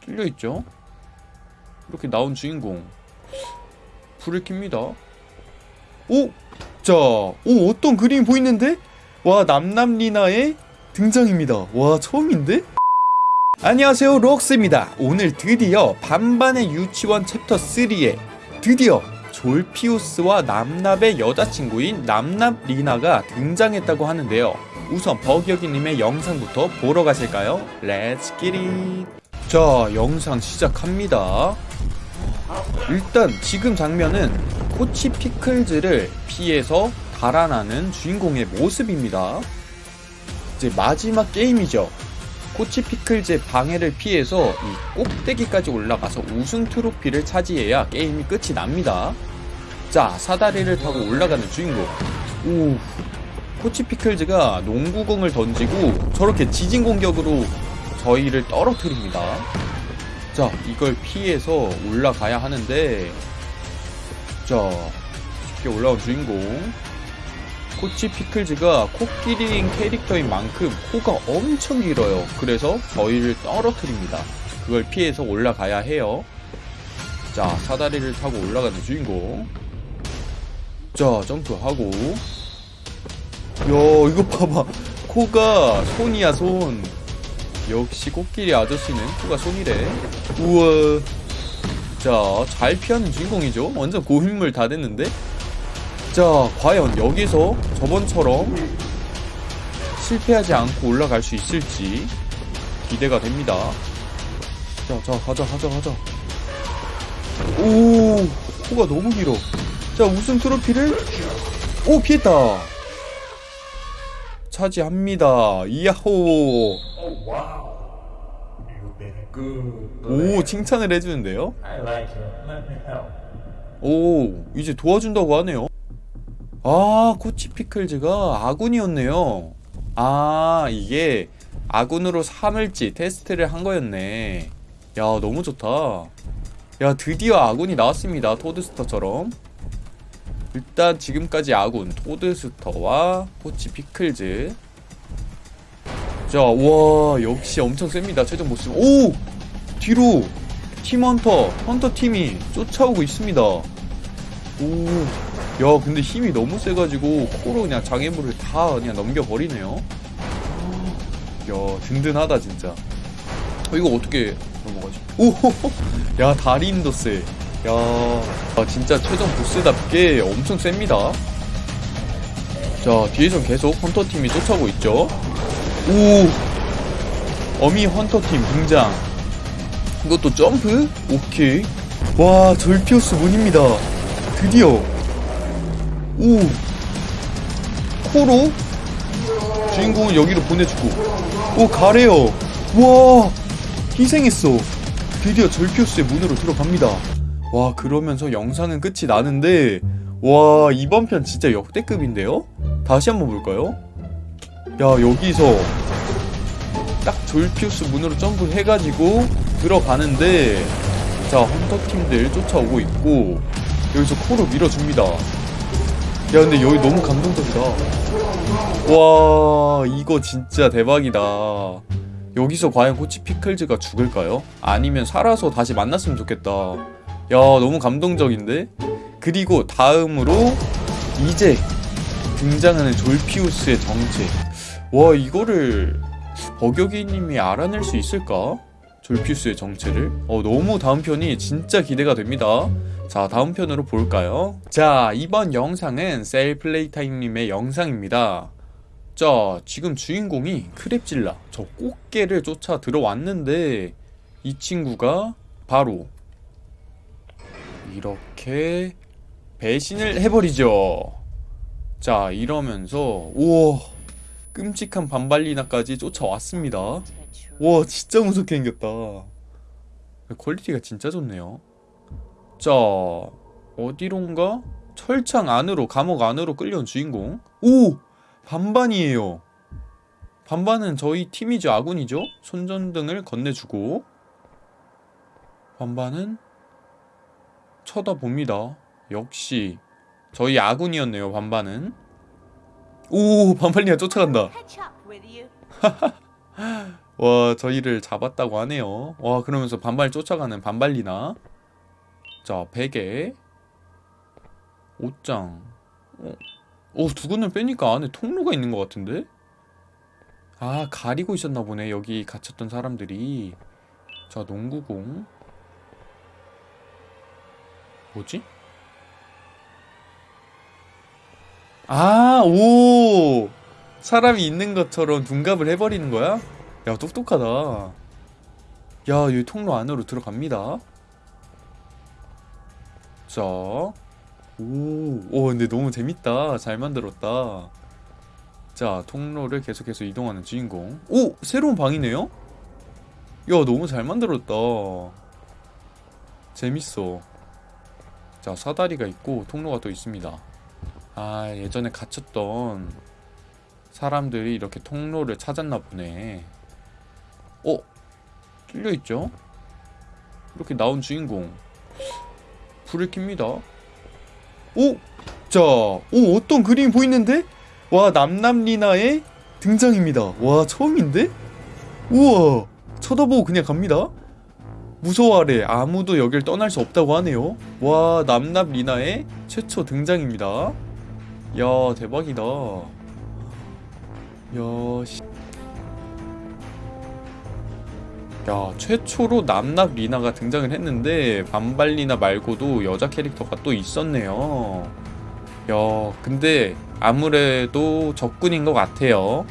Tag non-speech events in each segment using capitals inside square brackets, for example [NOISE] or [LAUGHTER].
뚫려있죠 이렇게 나온 주인공 불을 켭니다 오! 자, 오 어떤 그림이 보이는데? 와 납납리나의 등장입니다 와 처음인데? 안녕하세요 록스입니다 오늘 드디어 반반의 유치원 챕터 3에 드디어 졸피우스와 납납의 여자친구인 납납리나가 등장했다고 하는데요 우선 버기여기님의 영상부터 보러 가실까요? Let's get it 자 영상 시작합니다. 일단 지금 장면은 코치 피클즈를 피해서 달아나는 주인공의 모습입니다. 이제 마지막 게임이죠. 코치 피클즈의 방해를 피해서 이 꼭대기까지 올라가서 우승 트로피를 차지해야 게임이 끝이 납니다. 자 사다리를 타고 올라가는 주인공. 오 코치 피클즈가 농구공을 던지고 저렇게 지진 공격으로 저희를 떨어뜨립니다. 자, 이걸 피해서 올라가야 하는데 자, 쉽게 올라온 주인공 코치 피클즈가 코끼리인 캐릭터인 만큼 코가 엄청 길어요. 그래서 저희를 떨어뜨립니다. 그걸 피해서 올라가야 해요. 자, 사다리를 타고 올라가는 주인공 자, 점프하고 야 이거 봐봐 코가 손이야 손 역시 코끼리 아저씨는 코가 손이래? 우와. 자잘 피하는 주인공이죠. 완전 고인물 다 됐는데. 자 과연 여기서 저번처럼 실패하지 않고 올라갈 수 있을지 기대가 됩니다. 자자 가자 가자 가자. 오 코가 너무 길어. 자 우승 트로피를 오 피했다 차지합니다. 이야호. 오 칭찬을 해주는데요. 오 이제 도와준다고 하네요. 아 코치 피클즈가 아군이었네요. 아 이게 아군으로 삼을지 테스트를 한 거였네. 야 너무 좋다. 야 드디어 아군이 나왔습니다. 토드스터처럼. 일단 지금까지 아군 토드스터와 코치 피클즈 자, 와, 역시 엄청 셉니다. 최종 보스. 오! 뒤로 팀 헌터, 헌터 팀이 쫓아오고 있습니다. 오. 야, 근데 힘이 너무 세가지고 코로 그냥 장애물을 다 그냥 넘겨버리네요. 야, 든든하다, 진짜. 어, 이거 어떻게 넘어가지? 오! [LAUGHS] 야, 세. 야, 아, 진짜 최종 보스답게 엄청 셉니다. 자, 뒤에선 계속 헌터 팀이 쫓아오고 있죠. 오! 어미 헌터팀 등장. 이것도 점프? 오케이. 와, 절피오스 문입니다. 드디어. 오! 코로? 주인공을 여기로 보내주고. 오, 가래요. 와! 희생했어. 드디어 절피오스의 문으로 들어갑니다. 와, 그러면서 영상은 끝이 나는데, 와, 이번 편 진짜 역대급인데요? 다시 한번 볼까요? 야 여기서 딱 졸피우스 문으로 점프해가지고 들어가는데 자 헌터팀들 쫓아오고 있고 여기서 코로 밀어줍니다 야 근데 여기 너무 감동적이다 와 이거 진짜 대박이다 여기서 과연 코치 피클즈가 죽을까요? 아니면 살아서 다시 만났으면 좋겠다 야 너무 감동적인데? 그리고 다음으로 이제 등장하는 졸피우스의 정체 와 이거를 버격이님이 알아낼 수 있을까? 졸피우스의 정체를 어 너무 다음 편이 진짜 기대가 됩니다 자 다음 편으로 볼까요? 자 이번 영상은 셀플레이타임님의 영상입니다 자 지금 주인공이 크랩질라 저 꽃게를 쫓아 들어왔는데 이 친구가 바로 이렇게 배신을 해버리죠. 자 이러면서 우와 끔찍한 반반리나까지 쫓아왔습니다. 와 진짜 무섭게 생겼다. 퀄리티가 진짜 좋네요. 자 어디론가 철창 안으로 감옥 안으로 끌려온 주인공. 오! 반반이에요. 반반은 저희 팀이죠 아군이죠? 손전등을 건네주고. 반반은 쳐다봅니다. 역시 저희 아군이었네요 반반은. 오 반팔리가 쫓아간다. [LAUGHS] 와 저희를 잡았다고 하네요. 와 그러면서 반발 쫓아가는 반발리나. 자 베개. 옷장. 어, 어 두근을 빼니까 안에 통로가 있는 것 같은데? 아 가리고 있었나 보네 여기 갇혔던 사람들이. 자 농구공 뭐지? 아, 오! 사람이 있는 것처럼 둔갑을 해버리는 거야? 야, 똑똑하다. 야, 여기 통로 안으로 들어갑니다. 자, 오, 오, 근데 너무 재밌다. 잘 만들었다. 자, 통로를 계속해서 이동하는 주인공. 오! 새로운 방이네요? 야, 너무 잘 만들었다. 재밌어. 자, 사다리가 있고 통로가 또 있습니다. 아, 예전에 갇혔던 사람들이 이렇게 통로를 찾았나 보네. 어? 뚫려 있죠? 이렇게 나온 주인공. 불을 켭니다. 오! 자, 오, 어떤 그림이 보이는데? 와, 남남리나의 등장입니다. 와, 처음인데? 우와! 쳐다보고 그냥 갑니다. 무서워하래. 아무도 여길 떠날 수 없다고 하네요. 와, 남남 리나의 최초 등장입니다. 야, 대박이다. 야, 씨. 야, 최초로 남납 리나가 등장을 했는데 반발리나 말고도 여자 캐릭터가 또 있었네요. 야, 근데 아무래도 적군인 것 같아요.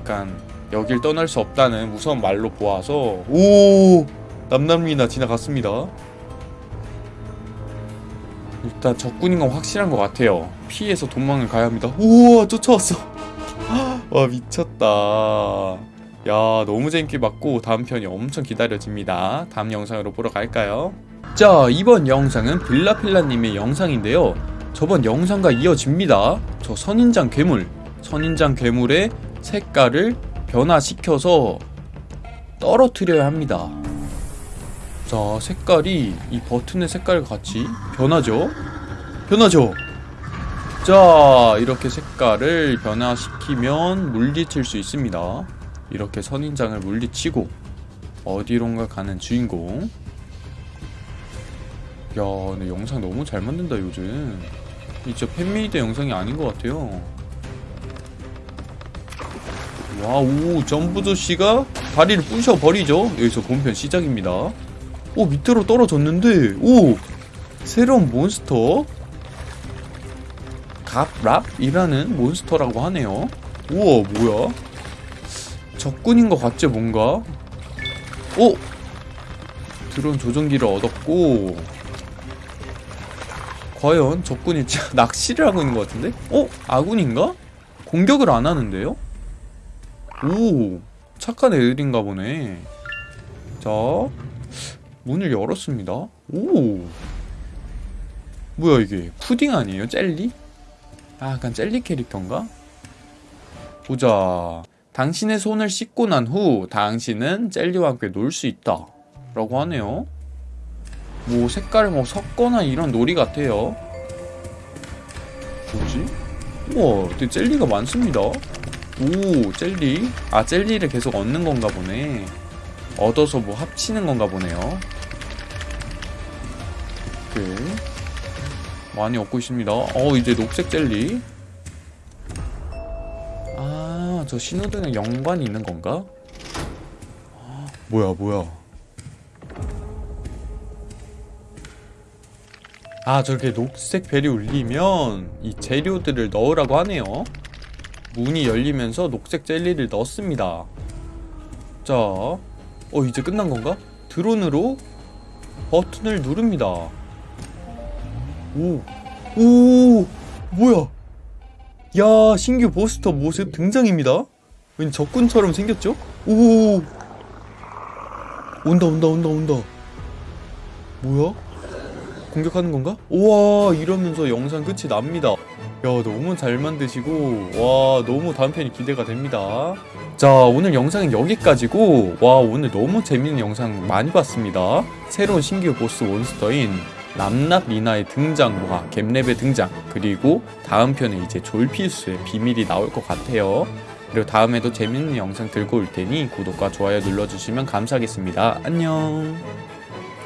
약간 여길 떠날 수 없다는 무서운 말로 보아서 오 남남리나 지나갔습니다. 일단 적군인 건 확실한 것 같아요. 피해서 도망을 가야 합니다. 우와 쫓아왔어. [LAUGHS] 와 미쳤다. 야 너무 재밌게 봤고 다음 편이 엄청 기다려집니다. 다음 영상으로 보러 갈까요? 자 이번 영상은 빌라필라님의 영상인데요. 저번 영상과 이어집니다. 저 선인장 괴물, 선인장 괴물의 색깔을 변화시켜서 떨어뜨려야 합니다. 자, 색깔이 이 버튼의 색깔과 같이 변하죠? 변하죠? 자, 이렇게 색깔을 변화시키면 물리칠 수 있습니다. 이렇게 선인장을 물리치고 어디론가 가는 주인공. 야, 근데 영상 너무 잘 만든다, 요즘. 이제 fan-made 영상이 아닌 것 같아요. 와우 점보 조쉬가 다리를 부셔버리죠. 여기서 본편 시작입니다. 오 밑으로 떨어졌는데 오 새로운 몬스터. 갑랍이라는 몬스터라고 하네요. 우와 뭐야? 적군인 것 같지 뭔가? 오! 드론 조종기를 얻었고 과연 적군이 [LAUGHS] 낚시를 하고 있는 것 같은데? 어 아군인가? 공격을 안 하는데요 오 착한 애들인가 보네. 자 문을 열었습니다. 오. 뭐야 이게? 푸딩 아니에요? 젤리? 아 약간 젤리 캐릭터인가? 보자. 당신의 손을 씻고 난 후 당신은 젤리와 함께 놀 수 있다. 라고 하네요. 뭐 색깔을 뭐 섞거나 이런 놀이 같아요. 뭐지? 우와 되게 젤리가 많습니다 오 젤리? 아 젤리를 계속 얻는 건가 보네. 얻어서 뭐 합치는 건가 보네요. 오케이 많이 얻고 있습니다. 어 이제 녹색 젤리? 아 저 신호등에 연관이 있는 건가? 뭐야 뭐야? 아 저렇게 녹색 벨이 울리면 이 재료들을 넣으라고 하네요 문이 열리면서 녹색 젤리를 넣습니다. 자, 어 이제 끝난 건가? 드론으로 버튼을 누릅니다. 오, 오, 뭐야? 야, 신규 보스터 모습 등장입니다. 왠 적군처럼 생겼죠? 오, 온다, 온다, 온다, 온다. 뭐야? 공격하는 건가? 우와, 이러면서 영상 끝이 납니다. 야 너무 잘 만드시고 와 너무 다음 편이 기대가 됩니다 자 오늘 영상은 여기까지고 와 오늘 너무 재밌는 영상 많이 봤습니다 새로운 신규 보스 몬스터인 남납 리나의 등장과 갭랩의 등장 그리고 다음 편에 이제 졸피우스의 비밀이 나올 것 같아요 그리고 다음에도 재밌는 영상 들고 올 테니 구독과 좋아요 눌러주시면 감사하겠습니다. 안녕.